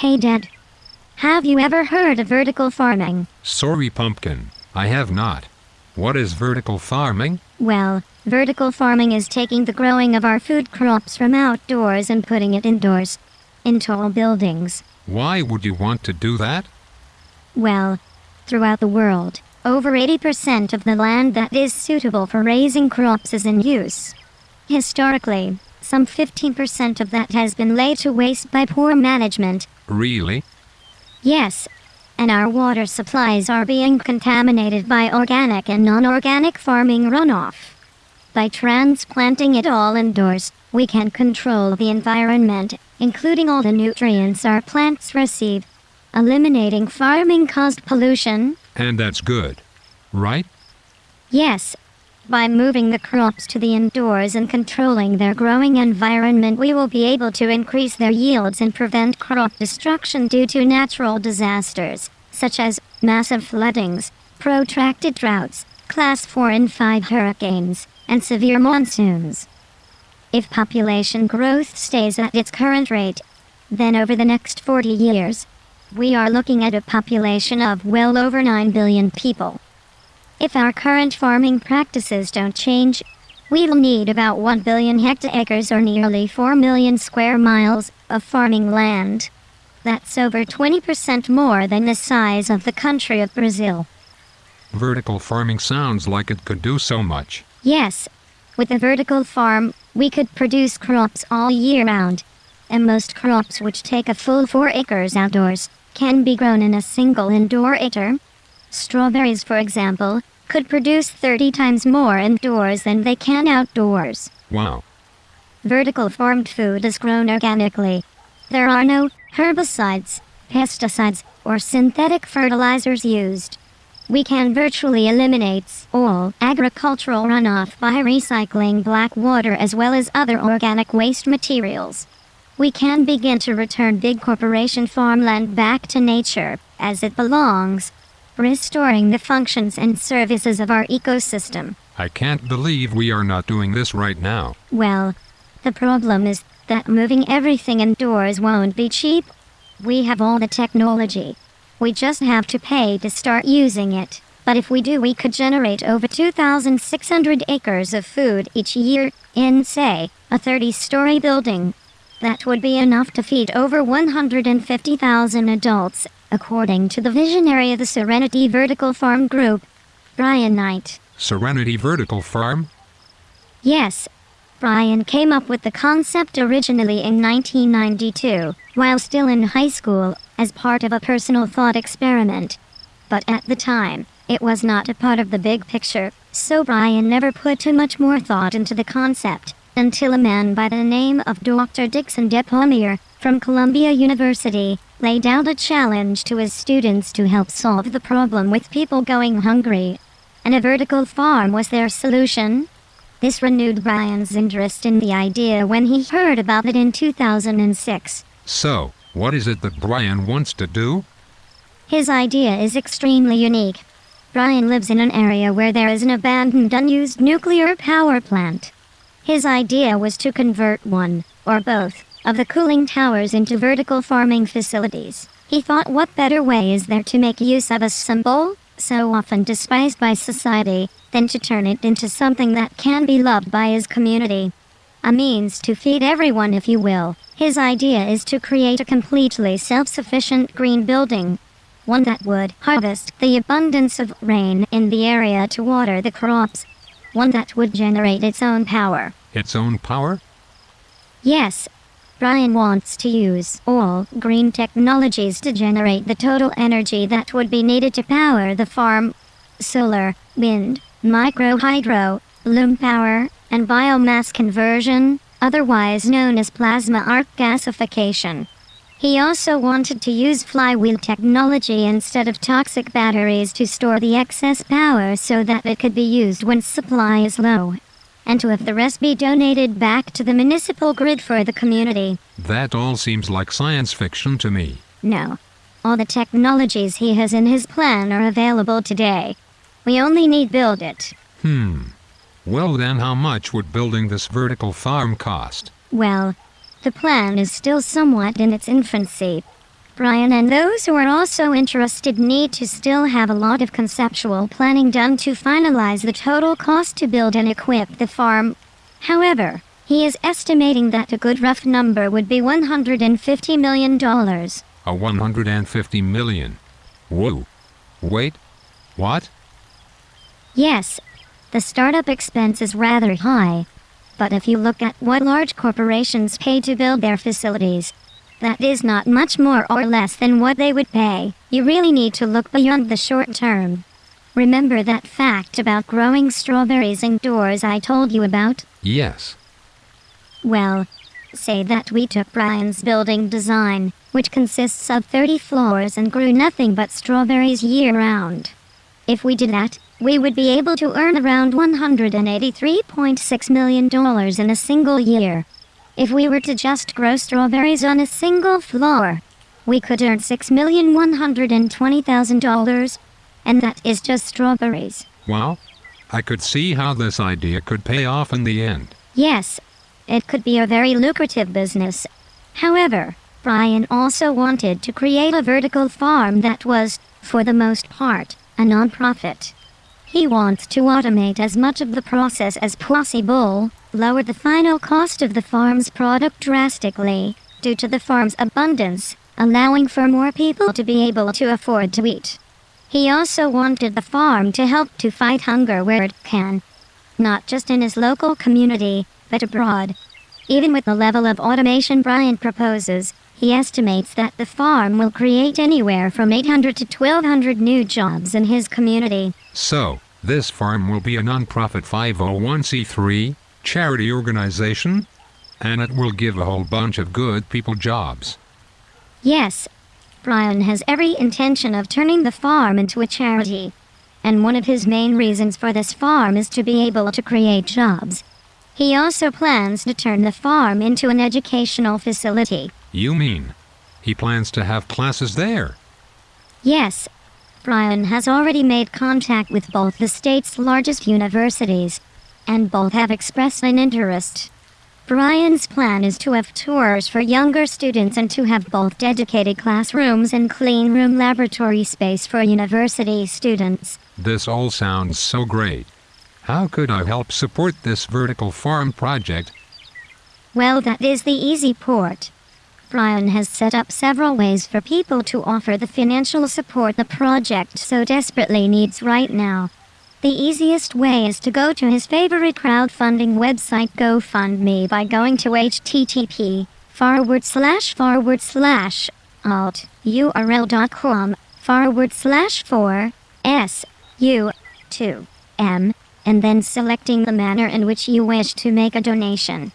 Hey Dad. Have you ever heard of vertical farming? Sorry, Pumpkin. I have not. What is vertical farming? Well, vertical farming is taking the growing of our food crops from outdoors and putting it indoors. In tall buildings. Why would you want to do that? Well, throughout the world, over 80% of the land that is suitable for raising crops is in use. Historically, some 15% of that has been laid to waste by poor management. Really? Yes. And our water supplies are being contaminated by organic and non-organic farming runoff. By transplanting it all indoors, we can control the environment, including all the nutrients our plants receive, eliminating farming-caused pollution. And that's good. Right? Yes. By moving the crops to the indoors and controlling their growing environment we will be able to increase their yields and prevent crop destruction due to natural disasters, such as massive floodings, protracted droughts, class 4 and 5 hurricanes, and severe monsoons. If population growth stays at its current rate, then over the next 40 years, we are looking at a population of well over 9 billion people. If our current farming practices don't change, we'll need about 1 billion hectares or nearly 4 million square miles of farming land. That's over 20% more than the size of the country of Brazil. Vertical farming sounds like it could do so much. Yes. With a vertical farm, we could produce crops all year round. And most crops which take a full 4 acres outdoors can be grown in a single indoor acre. Strawberries, for example, could produce 30 times more indoors than they can outdoors. Wow. Vertical farmed food is grown organically. There are no herbicides, pesticides, or synthetic fertilizers used. We can virtually eliminate all agricultural runoff by recycling black water as well as other organic waste materials. We can begin to return big corporation farmland back to nature, as it belongs, restoring the functions and services of our ecosystem. I can't believe we are not doing this right now. Well, the problem is that moving everything indoors won't be cheap. We have all the technology. We just have to pay to start using it. But if we do, we could generate over 2,600 acres of food each year in, say, a 30-story building. That would be enough to feed over 150,000 adults according to the visionary of the Serenity Vertical Farm Group, Brian Knight. Serenity Vertical Farm? Yes. Brian came up with the concept originally in 1992, while still in high school, as part of a personal thought experiment. But at the time, it was not a part of the big picture, so Brian never put too much more thought into the concept, until a man by the name of Dr. Dickson Despommier from Columbia University, laid out a challenge to his students to help solve the problem with people going hungry. And a vertical farm was their solution. This renewed Brian's interest in the idea when he heard about it in 2006. So, what is it that Brian wants to do? His idea is extremely unique. Brian lives in an area where there is an abandoned unused nuclear power plant. His idea was to convert one, or both, of the cooling towers into vertical farming facilities. He thought what better way is there to make use of a symbol, so often despised by society, than to turn it into something that can be loved by his community. A means to feed everyone if you will. His idea is to create a completely self-sufficient green building. One that would harvest the abundance of rain in the area to water the crops. One that would generate its own power. Its own power? Yes, Brian wants to use all green technologies to generate the total energy that would be needed to power the farm. Solar, wind, micro-hydro, loom power, and biomass conversion, otherwise known as plasma arc gasification. He also wanted to use flywheel technology instead of toxic batteries to store the excess power so that it could be used when supply is low and to have the rest be donated back to the municipal grid for the community. That all seems like science fiction to me. No. All the technologies he has in his plan are available today. We only need build it. Hmm. Well then how much would building this vertical farm cost? Well, the plan is still somewhat in its infancy. Brian and those who are also interested need to still have a lot of conceptual planning done to finalize the total cost to build and equip the farm. However, he is estimating that a good rough number would be $150 million. A 150 million. Whoa. Wait. What? Yes, the startup expense is rather high. But if you look at what large corporations pay to build their facilities, that is not much more or less than what they would pay. You really need to look beyond the short term. Remember that fact about growing strawberries indoors I told you about? Yes. Well, say that we took Brian's building design, which consists of 30 floors and grew nothing but strawberries year round. If we did that, we would be able to earn around $183.6 million in a single year. If we were to just grow strawberries on a single floor, we could earn $6,120,000. And that is just strawberries. Well, I could see how this idea could pay off in the end. Yes, it could be a very lucrative business. However, Brian also wanted to create a vertical farm that was, for the most part, a non-profit. He wants to automate as much of the process as possible, lower the final cost of the farm's product drastically, due to the farm's abundance, allowing for more people to be able to afford to eat. He also wanted the farm to help to fight hunger where it can. Not just in his local community, but abroad. Even with the level of automation Brian proposes, he estimates that the farm will create anywhere from 800 to 1200 new jobs in his community. So, this farm will be a non-profit 501c3 charity organization, and it will give a whole bunch of good people jobs. Yes, Brian has every intention of turning the farm into a charity. And one of his main reasons for this farm is to be able to create jobs. He also plans to turn the farm into an educational facility. You mean, he plans to have classes there? Yes, Brian has already made contact with both the state's largest universities, and both have expressed an interest. Brian's plan is to have tours for younger students and to have both dedicated classrooms and clean room laboratory space for university students. This all sounds so great. How could I help support this vertical farm project? Well, that is the easy part. Brian has set up several ways for people to offer the financial support the project so desperately needs right now. The easiest way is to go to his favorite crowdfunding website GoFundMe by going to http forward slash forward slash alt url.com forward slash 4 s u 2 m and then selecting the manner in which you wish to make a donation.